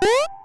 Beep!